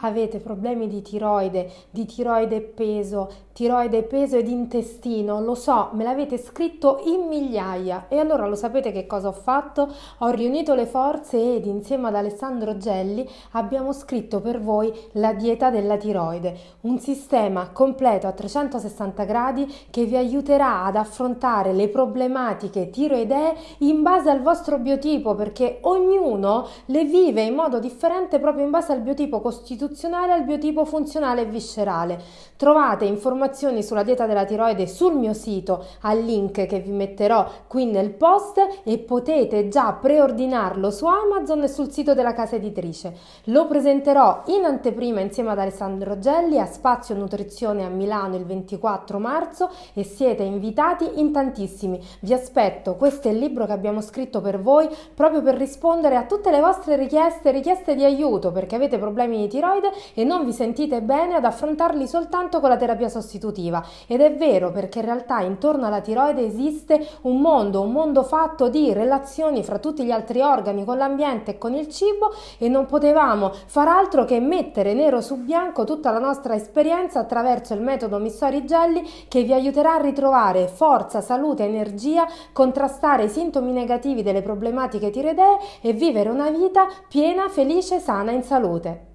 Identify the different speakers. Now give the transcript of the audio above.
Speaker 1: avete problemi di tiroide, di tiroide peso, tiroide peso ed intestino, lo so, me l'avete scritto in migliaia e allora lo sapete che cosa ho fatto? Ho riunito le forze ed insieme ad Alessandro Gelli abbiamo scritto per voi la dieta della tiroide, un sistema completo a 360 gradi che vi aiuterà ad affrontare le problematiche tiroidee in base al vostro biotipo perché ognuno le vive in modo differente proprio in base al biotipo costituzionale istituzionale al biotipo funzionale e viscerale. Trovate informazioni sulla dieta della tiroide sul mio sito al link che vi metterò qui nel post e potete già preordinarlo su Amazon e sul sito della casa editrice. Lo presenterò in anteprima insieme ad Alessandro Gelli a Spazio Nutrizione a Milano il 24 marzo e siete invitati in tantissimi. Vi aspetto, questo è il libro che abbiamo scritto per voi proprio per rispondere a tutte le vostre richieste, richieste di aiuto perché avete problemi di tiroide tiroide e non vi sentite bene ad affrontarli soltanto con la terapia sostitutiva. Ed è vero perché in realtà intorno alla tiroide esiste un mondo, un mondo fatto di relazioni fra tutti gli altri organi, con l'ambiente e con il cibo e non potevamo far altro che mettere nero su bianco tutta la nostra esperienza attraverso il metodo Missori Gelli che vi aiuterà a ritrovare forza, salute, energia, contrastare i sintomi negativi delle problematiche tiroidee e vivere una vita piena, felice, sana in salute.